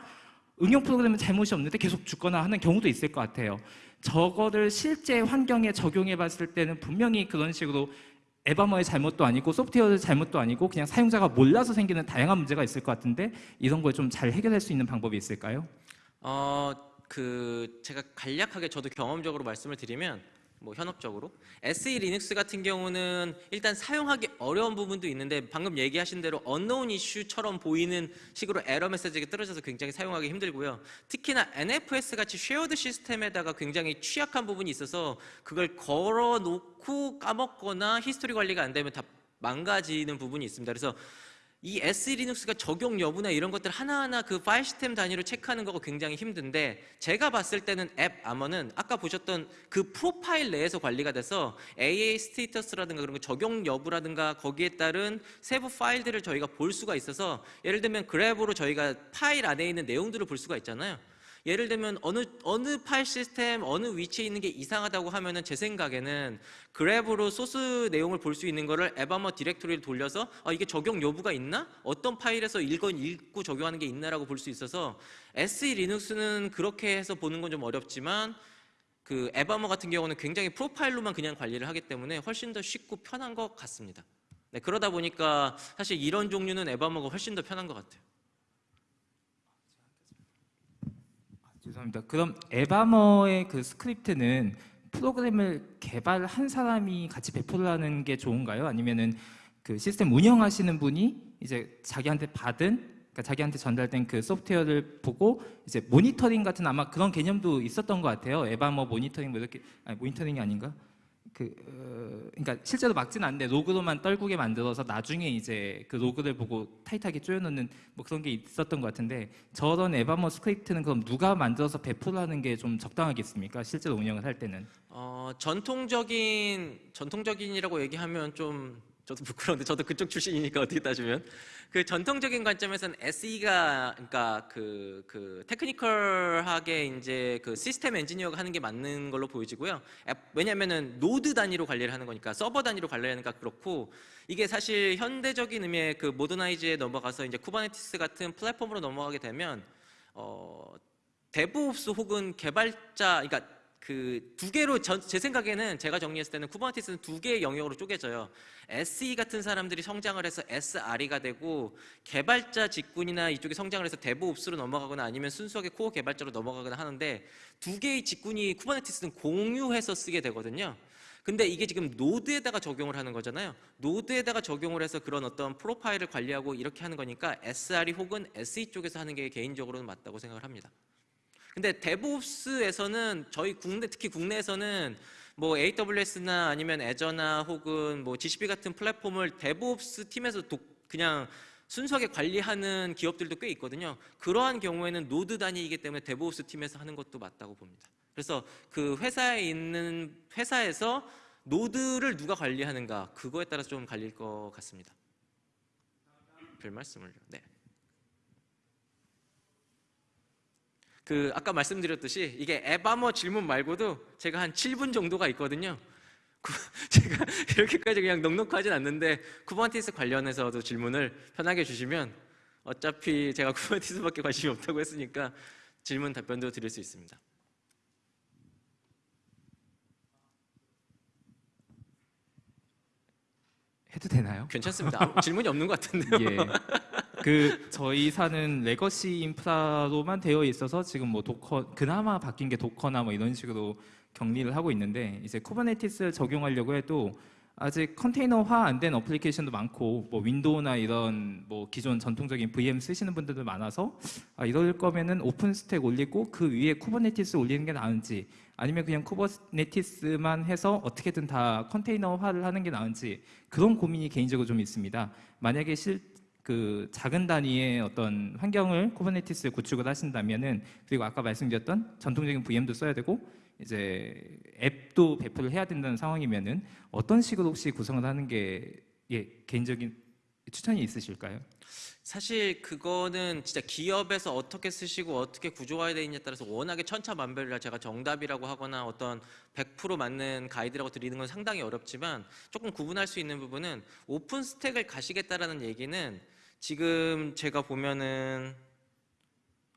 응용 프로그램은 잘못이 없는데 계속 죽거나 하는 경우도 있을 것 같아요. 저거를 실제 환경에 적용해 봤을 때는 분명히 그런 식으로 에바머의 잘못도 아니고 소프트웨어의 잘못도 아니고 그냥 사용자가 몰라서 생기는 다양한 문제가 있을 것 같은데 이런 걸 좀 잘 해결할 수 있는 방법이 있을까요? 어, 그 제가 간략하게 저도 경험적으로 말씀을 드리면 뭐 현업적으로 SELinux 같은 경우는 일단 사용하기 어려운 부분도 있는데 방금 얘기하신 대로 언노운 이슈처럼 보이는 식으로 에러 메시지가 떨어져서 굉장히 사용하기 힘들고요. 특히나 NFS 같이 shared 시스템에다가 굉장히 취약한 부분이 있어서 그걸 걸어 놓고 까먹거나 history 관리가 안 되면 다 망가지는 부분이 있습니다. 그래서 이 SELinux가 적용 여부나 이런 것들 하나하나 그 파일 시스템 단위로 체크하는 거가 굉장히 힘든데 제가 봤을 때는 AppArmor는 아까 보셨던 그 profile 내에서 관리가 돼서 AA status라든가 그런 거 적용 여부라든가 거기에 따른 세부 파일들을 저희가 볼 수가 있어서 예를 들면 grep으로 저희가 파일 안에 있는 내용들을 볼 수가 있잖아요. 예를 들면 어느 어느 파일 시스템 어느 위치에 있는 게 이상하다고 하면은 제 생각에는 grep으로 소스 내용을 볼 수 있는 거를 AppArmor directory를 돌려서 아, 이게 적용 여부가 있나? 어떤 파일에서 읽건 읽고 적용하는 게 있나라고 볼 수 있어서 SELinux는 그렇게 해서 보는 건 좀 어렵지만 그 AppArmor 같은 경우는 굉장히 profile로만 그냥 관리를 하기 때문에 훨씬 더 쉽고 편한 것 같습니다. 네, 그러다 보니까 사실 이런 종류는 AppArmor가 훨씬 더 편한 것 같아요. 죄송합니다. 그럼 에바머의 그 스크립트는 프로그램을 개발한 사람이 같이 배포를 하는 게 좋은가요? 아니면은 그 시스템 운영하시는 분이 이제 자기한테 받은 그러니까 자기한테 전달된 그 소프트웨어를 보고 이제 모니터링 같은 아마 그런 개념도 있었던 것 같아요. AppArmor 모니터링 뭐 이렇게 아니 모니터링이 아닌가? 그 어, 그러니까 실제로 막진 않는데 로그로만 떨구게 만들어서 나중에 이제 그 로그를 보고 tight하게 조여놓는 뭐 그런 게 있었던 것 같은데 저런 AppArmor 스크립트는 그럼 누가 만들어서 배포를 하는 게 좀 적당하겠습니까? 실제로 운영을 할 때는 어, 전통적인 전통적인이라고 얘기하면 좀 저도 부끄러운데 저도 그쪽 출신이니까 어떻게 따지면 그 전통적인 관점에서는 SE가 그러니까 그, 그 technical하게 이제 그 시스템 엔지니어가 하는 게 맞는 걸로 보여지고요. 앱- 왜냐면은 node 단위로 관리를 하는 거니까 서버 단위로 관리하니까 그렇고 이게 사실 현대적인 의미의 그 modernize에 넘어가서 이제 Kubernetes 같은 플랫폼으로 넘어가게 되면 어 DevOps 혹은 개발자 그러니까 그 두 개로 전- 제 생각에는 제가 정리했을 때는 Kubernetes는 두 개의 영역으로 쪼개져요. SE 같은 사람들이 성장을 해서 SRE가 되고 개발자 직군이나 이쪽에 성장을 해서 DevOps로 넘어가거나 아니면 순수하게 core 개발자로 넘어가거나 하는데 두 개의 직군이 Kubernetes는 공유해서 쓰게 되거든요. 근데 이게 지금 node에다가 적용을 하는 거잖아요. node에다가 적용을 해서 그런 어떤 profile을 관리하고 이렇게 하는 거니까 SRE 혹은 SE 쪽에서 하는 게 개인적으로는 맞다고 생각을 합니다. 근데 DevOps에서는 저희 국내 특히 국내에서는 뭐 AWS나 아니면 Azure나 혹은 뭐 GCP 같은 플랫폼을 DevOps 팀에서 독- 그냥 순수하게 관리하는 기업들도 꽤 있거든요. 그러한 경우에는 node 단위이기 때문에 DevOps 팀에서 하는 것도 맞다고 봅니다. 그래서 그 회사에 있는 회사에서 node를 누가 관리하는가 그거에 따라서 좀 갈릴 것 같습니다. 별 말씀을요. 네. 그 아까 말씀드렸듯이 이게 AppArmor 질문 말고도 제가 한 7분 정도가 있거든요. 구- 제가 이렇게까지 그냥 넉넉하진 않는데 Kubernetes 관련해서도 질문을 편하게 주시면 어차피 제가 Kubernetes밖에 관심이 없다고 했으니까 질문 답변도 드릴 수 있습니다. 해도 되나요? 괜찮습니다. 질문이 없는 것 같은데요. 예. 그 저희 사는 legacy 인프라로만 되어 있어서 지금 뭐 Docker 그나마 바뀐 게 Docker나 뭐 이런 식으로 격리를 하고 있는데 이제 Kubernetes를 적용하려고 해도 아직 컨테이너화 안 된 application도 많고 뭐 Windows나 이런 뭐 기존 전통적인 VM 쓰시는 분들도 많아서 아 이럴 거면은 OpenStack 올리고 그 위에 Kubernetes 올리는 게 나은지 아니면 그냥 Kubernetes만 해서 어떻게든 다 컨테이너화를 하는 게 나은지 그런 고민이 개인적으로 좀 있습니다. 만약에 실 그 작은 단위의 어떤 환경을 쿠버네티스에 구축을 하신다면은 그리고 아까 말씀드렸던 전통적인 VM도 써야 되고 이제 앱도 배포를 해야 된다는 상황이면은 어떤 식으로 혹시 구성을 하는 게 예, 개인적인 추천이 있으실까요? 사실 그거는 진짜 기업에서 어떻게 쓰시고 어떻게 구조화해야 되느냐에 따라서 워낙에 천차만별이라 제가 정답이라고 하거나 어떤 100% 맞는 가이드라고 드리는 건 상당히 어렵지만 조금 구분할 수 있는 부분은 OpenStack을 가시겠다라는 얘기는 지금 제가 보면은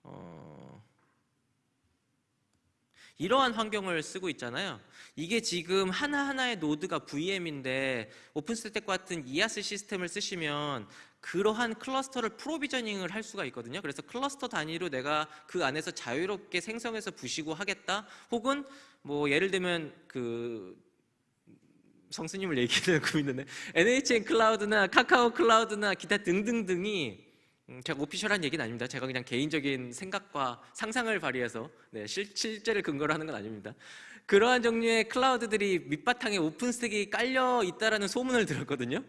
어 이러한 환경을 쓰고 있잖아요. 이게 지금 하나하나의 node가 VM인데 OpenStack 같은 IaaS 시스템을 쓰시면 그러한 cluster를 provisioning을 할 수가 있거든요. 그래서 클러스터 단위로 내가 그 안에서 자유롭게 생성해서 부시고 하겠다. 혹은 뭐 예를 들면 그 성스님을 얘기하는 고 있는데 NHN 클라우드나 카카오 클라우드나 기타 등등등이 음, 제가 official한 얘기는 아닙니다. 제가 그냥 개인적인 생각과 상상을 발휘해서 네, 실, 실제를 근거로 하는 건 아닙니다. 그러한 종류의 클라우드들이 밑바탕에 OpenStack이 깔려 있다라는 소문을 들었거든요.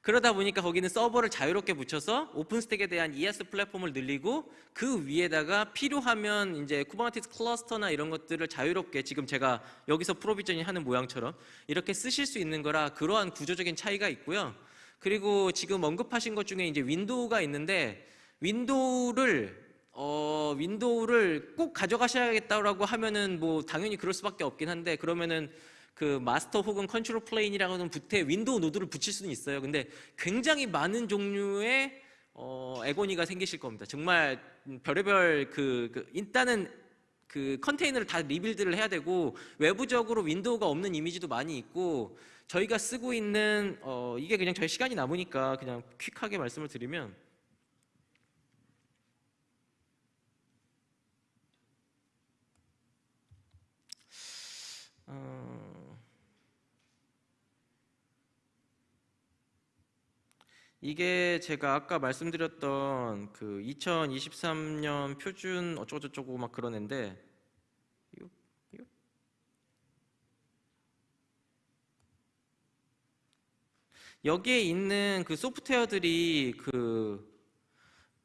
그러다 보니까 거기는 서버를 자유롭게 붙여서 OpenStack에 대한 IaaS 플랫폼을 늘리고 그 위에다가 필요하면 이제 Kubernetes cluster나 이런 것들을 자유롭게 지금 제가 여기서 provisioning 하는 모양처럼 이렇게 쓰실 수 있는 거라 그러한 구조적인 차이가 있고요. 그리고 지금 언급하신 것 중에 이제 윈도우가 있는데 윈도우를 어 윈도우를 꼭 가져가셔야겠다라고 하면은 뭐 당연히 그럴 수밖에 없긴 한데 그러면은 그 마스터 혹은 control plane이라고 하는 부트에 윈도우 노드를 붙일 수는 있어요. 근데 굉장히 많은 종류의 어 agony가 생기실 겁니다. 정말 별의별 그, 그 일단은 그 컨테이너를 다 리빌드를 해야 되고 외부적으로 윈도우가 없는 이미지도 많이 있고 저희가 쓰고 있는 어 이게 그냥 저희 시간이 남으니까 그냥 퀵하게 말씀을 드리면 어 이게 제가 아까 말씀드렸던 그 2023년 표준 어쩌고저쩌고 막 이거? 여기에 있는 그 소프트웨어들이 그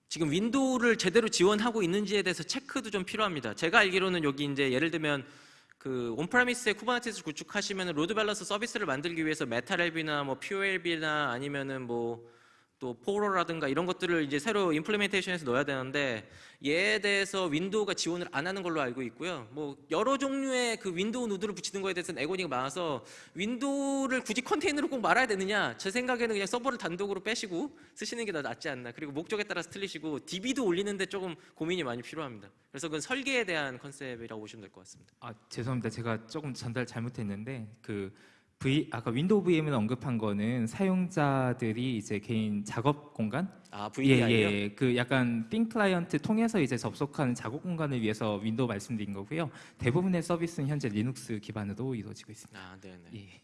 지금 윈도우를 제대로 지원하고 있는지에 대해서 체크도 좀 필요합니다. 제가 알기로는 여기 이제 예를 들면 그 on-premise에 Kubernetes 구축하시면 load balance 서비스를 만들기 위해서 MetalLB나 뭐 PureLB나 아니면은 뭐 또 포로라든가 이런 것들을 이제 새로 implementation해서 넣어야 되는데 얘에 대해서 윈도우가 지원을 안 하는 걸로 알고 있고요. 뭐 여러 종류의 그 윈도우 노드를 붙이는 거에 대해서는 agony가 많아서 윈도우를 굳이 컨테이너로 꼭 말아야 되느냐? 제 생각에는 그냥 서버를 단독으로 빼시고 쓰시는 게 더 낫지 않나. 그리고 목적에 따라서 틀리시고 DB도 올리는데 조금 고민이 많이 필요합니다. 그래서 그건 설계에 대한 컨셉이라고 보시면 될 것 같습니다. 아 죄송합니다. 제가 조금 전달 잘못했는데 그 V 아까 윈도우 VM을 언급한 거는 사용자들이 이제 개인 작업 공간 아 VDI요? 예 예 그 약간 thin client 통해서 이제 접속하는 작업 공간을 위해서 윈도우 말씀드린 거고요. 대부분의 서비스는 현재 리눅스 기반으로 이루어지고 있습니다. 아 네 네. 예.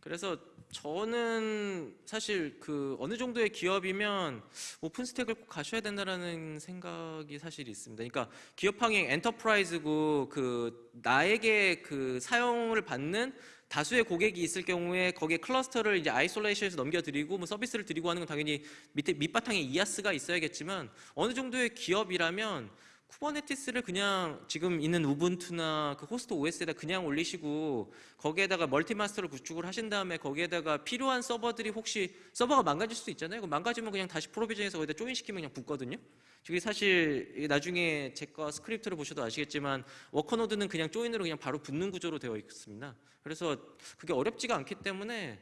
그래서 저는 사실 그 어느 정도의 기업이면 OpenStack을 꼭 가셔야 된다라는 생각이 사실 있습니다. 그러니까 기업향 enterprise고 그 나에게 그 사용을 받는 다수의 고객이 있을 경우에 거기에 cluster를 이제 isolation해서 넘겨드리고 뭐 서비스를 드리고 하는 건 당연히 밑에 밑바탕에 IaaS가 있어야겠지만 어느 정도의 기업이라면 Kubernetes를 그냥 지금 있는 Ubuntu나 그 호스트 OS에다 그냥 올리시고 거기에다가 multi-master를 구축을 하신 다음에 거기에다가 필요한 서버들이 혹시 서버가 망가질 수도 있잖아요. 망가지면 그냥 다시 provision해서 거기다 join 시키면 그냥 붙거든요. 저게 사실 이 나중에 제거 스크립트를 보셔도 아시겠지만 worker node는 그냥 join으로 그냥 바로 붙는 구조로 되어 있습니다. 그래서 그게 어렵지가 않기 때문에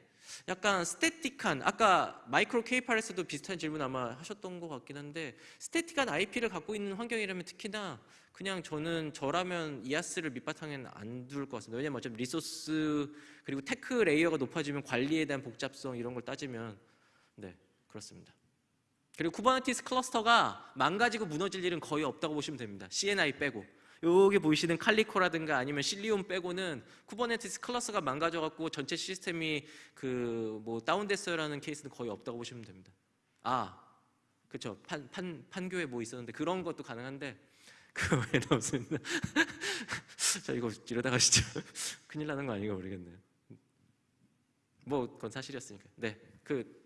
약간 static한 아까 MicroK8s에서도 비슷한 질문 아마 하셨던 것 같긴 한데 static한 IP를 갖고 있는 환경이라면 특히나 그냥 저는 저라면 IaaS를 밑바탕에는 안 둘 것 같습니다. 왜냐면 어차피 리소스 그리고 tech layer가 높아지면 관리에 대한 복잡성 이런 걸 따지면 네 그렇습니다. 그리고 Kubernetes cluster가 망가지고 무너질 일은 거의 없다고 보시면 됩니다. CNI 빼고. 여기 보이시는 칼리코라든가 아니면 Cilium 빼고는 Kubernetes cluster가 망가져갖고 전체 시스템이 그 뭐 다운됐어요라는 케이스는 거의 없다고 보시면 됩니다. 아, 그렇죠. 판, 판, 판교에 뭐 있었는데 그런 것도 가능한데 그 외에는 없습니다. 자 이거 이러다가 진짜 큰일 나는 거 아닌가 모르겠네요. 뭐 그건 사실이었으니까. 네, 그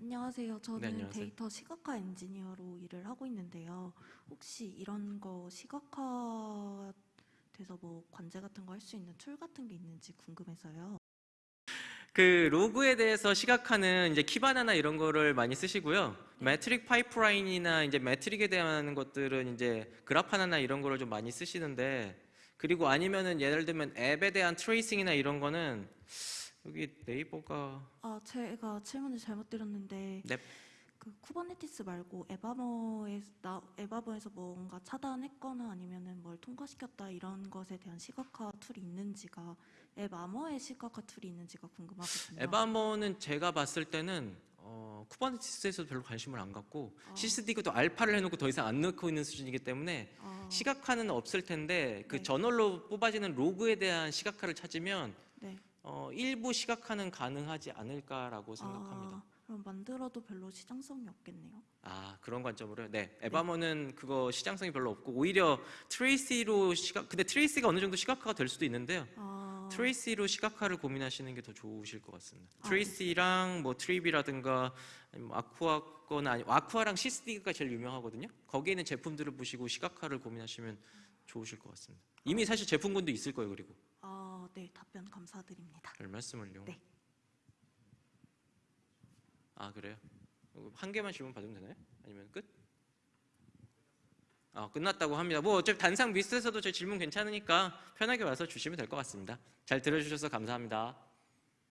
안녕하세요. 저는 네, 안녕하세요. 데이터 시각화 엔지니어로 일을 하고 있는데요. 혹시 이런 거 시각화 돼서 뭐 관제 같은 거 할 수 있는 툴 같은 게 있는지 궁금해서요. 그 로그에 대해서 시각화는 이제 Kibana나 이런 거를 많이 쓰시고요. 네. metric 파이프라인이나 이제 metric에 대한 것들은 이제 Grafana나 이런 거를 좀 많이 쓰시는데 그리고 아니면은 예를 들면 앱에 대한 tracing이나 이런 거는 여기 네이버가 아, 제가 질문을 잘못 드렸는데 넵. 그 Kubernetes 말고 에바머에 나 AppArmor에서 뭔가 차단했거나 아니면은 뭘 통과시켰다 이런 것에 대한 시각화 툴이 있는지가 앱아머의 시각화 툴이 있는지가 궁금하거든요. AppArmor는 제가 봤을 때는 어, Kubernetes에서도 별로 관심을 안 갖고 아. Sysdig도 알파를 해놓고 더 이상 안 넣고 있는 수준이기 때문에 아, 시각화는 없을 텐데 그 네. journal로 뽑아지는 로그에 대한 시각화를 찾으면 네. 어, 일부 시각화는 가능하지 않을까라고 생각합니다. 아, 그럼 만들어도 별로 시장성이 없겠네요. 아 그런 관점으로요. 네, AppArmor는 그거 시장성이 별로 없고 오히려 Tracee로 시각 근데 Tracee가 어느 정도 시각화가 될 수도 있는데요. 아, Tracee로 시각화를 고민하시는 게 더 좋으실 것 같습니다. 아, Tracee랑 뭐 Trivy라든가 Aqua 거나 아니 Aqua랑 Sysdig가 제일 유명하거든요. 거기에 있는 제품들을 보시고 시각화를 고민하시면 좋으실 것 같습니다. 이미 사실 제품군도 있을 거예요. 그리고 아, 네, 답변 감사드립니다. 별 말씀을요. 네. 아 그래요? 어, 한 개만 질문 받으면 되나요? 아니면 끝? 아 끝났다고 합니다. 뭐 어차피 단상 미스에서도 제 질문 괜찮으니까 편하게 와서 주시면 될 것 같습니다. 잘 들어주셔서 감사합니다.